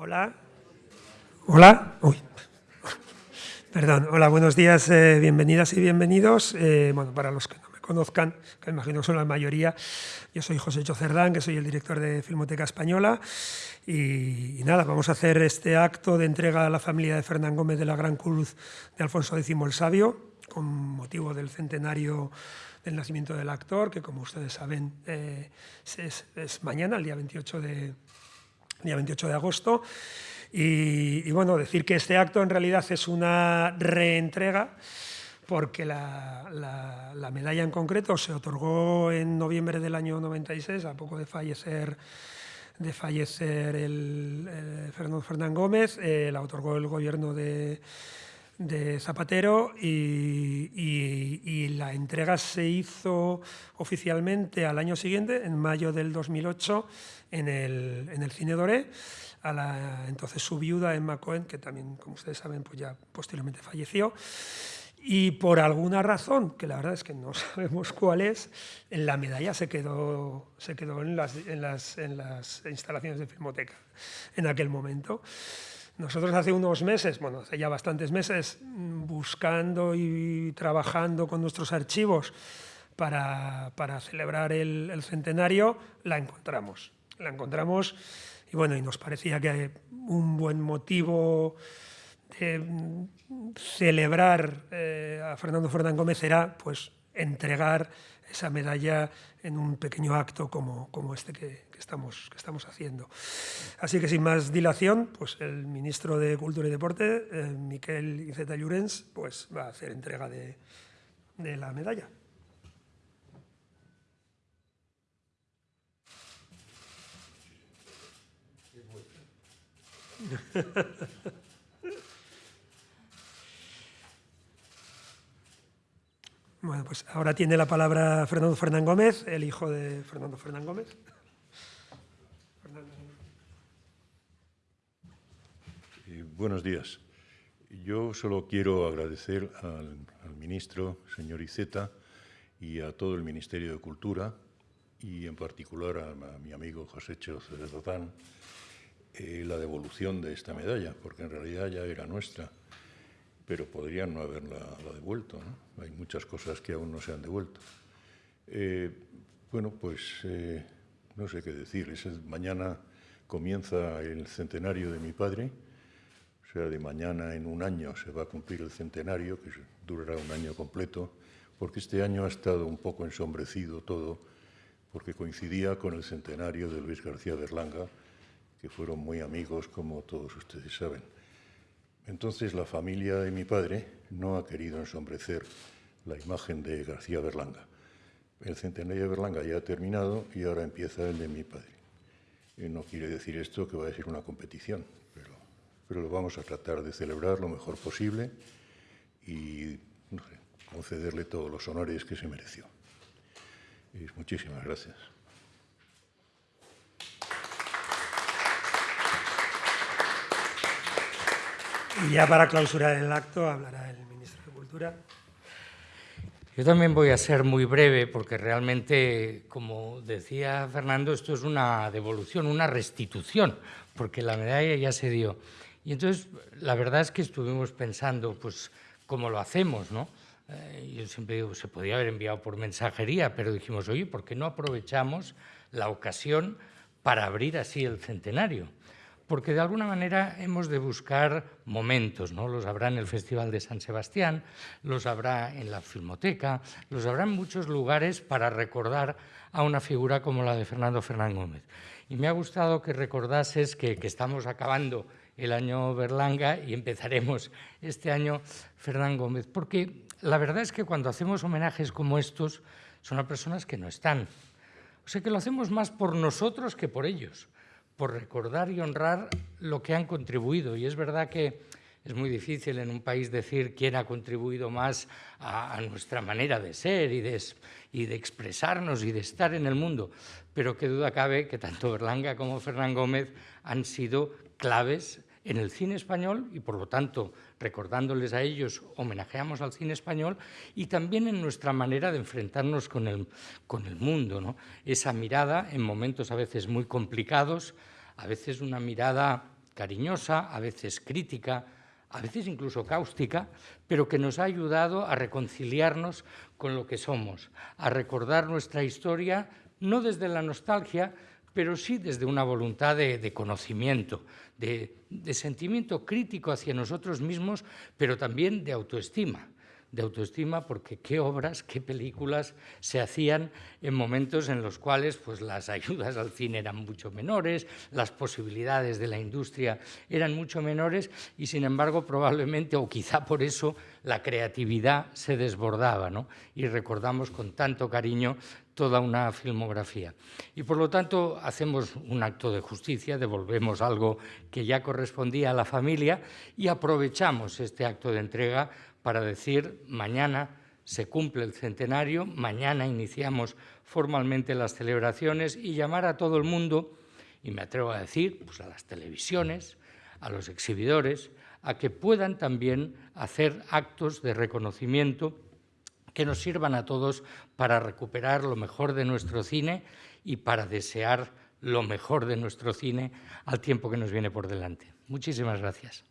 Hola. Hola. Uy. Perdón. Hola, buenos días, eh, bienvenidas y bienvenidos. Eh, bueno, para los que no me conozcan, que me imagino que son la mayoría, yo soy José Cerdán, que soy el director de Filmoteca Española. Y, nada, vamos a hacer este acto de entrega a la familia de Fernán Gómez de la Gran Cruz de Alfonso X el Sabio, con motivo del centenario del nacimiento del actor, que como ustedes saben eh, es, mañana, el día 28 de, día 28 de agosto. Y, bueno, decir que este acto en realidad es una reentrega porque la, la, medalla en concreto se otorgó en noviembre del año 96, a poco de fallecer de fallecer el, Fernando Fernán Gómez, eh, la otorgó el gobierno de, de Zapatero y, la entrega se hizo oficialmente al año siguiente, en mayo del 2008, en el, en el Cine Doré, a entonces su viuda Emma Cohen, que también, como ustedes saben, pues ya posteriormente falleció. Y por alguna razón, que la verdad es que no sabemos cuál es, la medalla se quedó, se quedó en, las, en, las, en las instalaciones de Filmoteca en aquel momento. Nosotros hace unos meses, bueno, hace ya bastantes meses, buscando y trabajando con nuestros archivos para, para celebrar el, centenario, la encontramos. La encontramos y bueno, y nos parecía que un buen motivo de celebrar eh, a Fernando Fernán Gómez era pues entregar esa medalla en un pequeño acto como, como este que, estamos, que estamos haciendo. Así que sin más dilación, pues el ministro de Cultura y Deporte, eh, Miquel Iceta Llorens, pues va a hacer entrega de, de la medalla. Bueno, pues ahora tiene la palabra Fernando Fernán Gómez, el hijo de Fernando Fernán Gómez. Eh, buenos días. Yo solo quiero agradecer al, ministro, señor Iceta, y a todo el Ministerio de Cultura, y en particular a, mi amigo José Dotán, eh, la devolución de esta medalla, porque en realidad ya era nuestra, pero podrían no haberla devuelto. ¿no? Hay muchas cosas que aún no se han devuelto. Eh, bueno, pues eh, no sé qué decir. mañana comienza el centenario de mi padre, o sea, de mañana en un año se va a cumplir el centenario, que durará un año completo, porque este año ha estado un poco ensombrecido todo, porque coincidía con el centenario de Luis García Berlanga, que fueron muy amigos, como todos ustedes saben. Entonces la familia de mi padre no ha querido ensombrecer la imagen de García Berlanga. El centenario de Berlanga ya ha terminado y ahora empieza el de mi padre. Y no quiere decir esto que va a ser una competición, pero, lo vamos a tratar de celebrar lo mejor posible y concederle todos los honores que se mereció. Muchísimas gracias. Y ya para clausurar el acto hablará el ministro de Cultura. Yo también voy a ser muy breve porque realmente, como decía Fernando, esto es una devolución, una restitución, porque la medalla ya se dio. Y entonces, la verdad es que estuvimos pensando, pues, cómo lo hacemos, ¿no? Eh, yo siempre digo, se podía haber enviado por mensajería, pero dijimos, oye, ¿por qué no aprovechamos la ocasión para abrir así el centenario? Porque de alguna manera hemos de buscar momentos, ¿no? Los habrá en el Festival de San Sebastián, los habrá en la Filmoteca, los habrá en muchos lugares para recordar a una figura como la de Fernando Fernán Gómez. Y me ha gustado que recordases que, estamos acabando el año Berlanga y empezaremos este año Fernán Gómez, porque la verdad es que cuando hacemos homenajes como estos, son a personas que no están. O sea que lo hacemos más por nosotros que por ellos por recordar y honrar lo que han contribuido. Y es verdad que es muy difícil en un país decir quién ha contribuido más a, nuestra manera de ser y de, y de, expresarnos y de estar en el mundo, pero qué duda cabe que tanto Berlanga como Fernán Gómez han sido claves en el cine español y, por lo tanto, recordándoles a ellos, homenajeamos al cine español y también en nuestra manera de enfrentarnos con el, con el mundo. Esa mirada, en momentos a veces muy complicados, a veces una mirada cariñosa, a veces crítica, a veces incluso cáustica, pero que nos ha ayudado a reconciliarnos con lo que somos, a recordar nuestra historia, no desde la nostalgia, pero sí desde una voluntad de, conocimiento, de sentimiento crítico hacia nosotros mismos, pero también de autoestima de autoestima porque qué obras, qué películas se hacían en momentos en los cuales pues, las ayudas al cine eran mucho menores, las posibilidades de la industria eran mucho menores y sin embargo probablemente o quizá por eso la creatividad se desbordaba ¿no? y recordamos con tanto cariño toda una filmografía. Y por lo tanto hacemos un acto de justicia, devolvemos algo que ya correspondía a la familia y aprovechamos este acto de entrega para decir mañana se cumple el centenario, mañana iniciamos formalmente las celebraciones y llamar a todo el mundo, y me atrevo a decir, pues a las televisiones, a los exhibidores, a que puedan también hacer actos de reconocimiento que nos sirvan a todos para recuperar lo mejor de nuestro cine y para desear lo mejor de nuestro cine al tiempo que nos viene por delante. Muchísimas gracias.